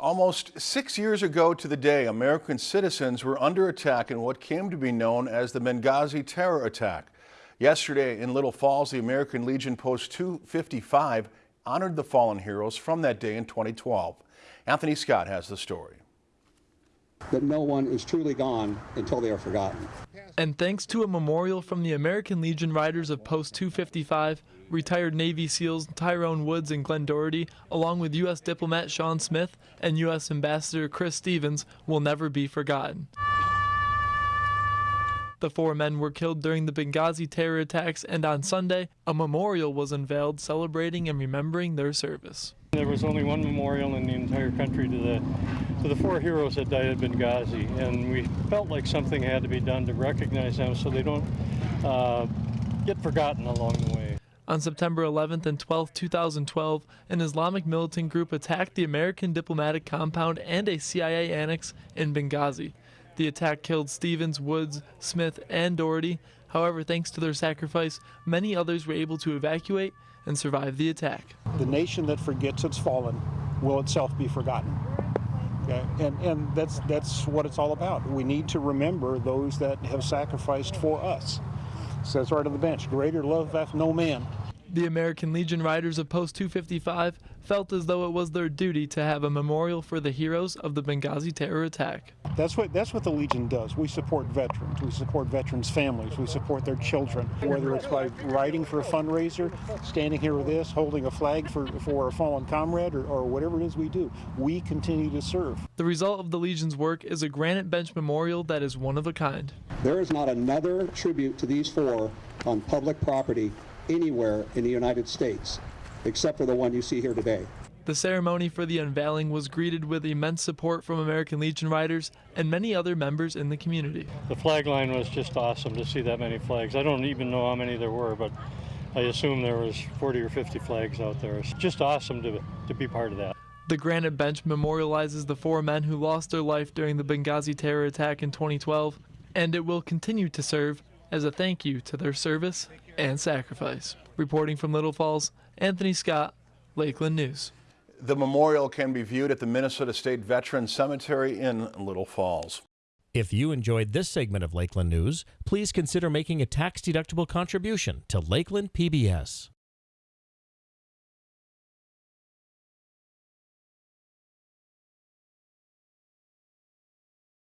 Almost six years ago to the day, American citizens were under attack in what came to be known as the Benghazi terror attack. Yesterday in Little Falls, the American Legion Post 255 honored the fallen heroes from that day in 2012. Anthony Scott has the story. That no one is truly gone until they are forgotten. And thanks to a memorial from the American Legion Riders of Post 255, retired Navy SEALs Tyrone Woods and Glenn Doherty, along with U.S. diplomat Sean Smith and U.S. Ambassador Chris Stevens, will never be forgotten. The four men were killed during the Benghazi terror attacks, and on Sunday, a memorial was unveiled celebrating and remembering their service. There was only one memorial in the entire country to the to the four heroes that died at Benghazi, and we felt like something had to be done to recognize them so they don't uh, get forgotten along the way. On September 11th and 12th, 2012, an Islamic militant group attacked the American diplomatic compound and a CIA annex in Benghazi. The attack killed Stevens, Woods, Smith, and Doherty. However, thanks to their sacrifice, many others were able to evacuate and survive the attack. The nation that forgets its fallen will itself be forgotten. Okay? And, and that's, that's what it's all about. We need to remember those that have sacrificed for us. Says right on the bench, greater love hath no man the American Legion Riders of Post 255 felt as though it was their duty to have a memorial for the heroes of the Benghazi terror attack. That's what that's what the Legion does. We support veterans. We support veterans' families. We support their children. Whether it's by writing for a fundraiser, standing here with this, holding a flag for, for a fallen comrade, or, or whatever it is we do, we continue to serve. The result of the Legion's work is a granite bench memorial that is one of a kind. There is not another tribute to these four on public property anywhere in the United States, except for the one you see here today. The ceremony for the unveiling was greeted with immense support from American Legion Riders and many other members in the community. The flag line was just awesome to see that many flags. I don't even know how many there were, but I assume there was 40 or 50 flags out there. It's just awesome to, to be part of that. The granite bench memorializes the four men who lost their life during the Benghazi terror attack in 2012, and it will continue to serve as a thank you to their service and sacrifice. Reporting from Little Falls, Anthony Scott, Lakeland News. The memorial can be viewed at the Minnesota State Veterans Cemetery in Little Falls. If you enjoyed this segment of Lakeland News, please consider making a tax-deductible contribution to Lakeland PBS.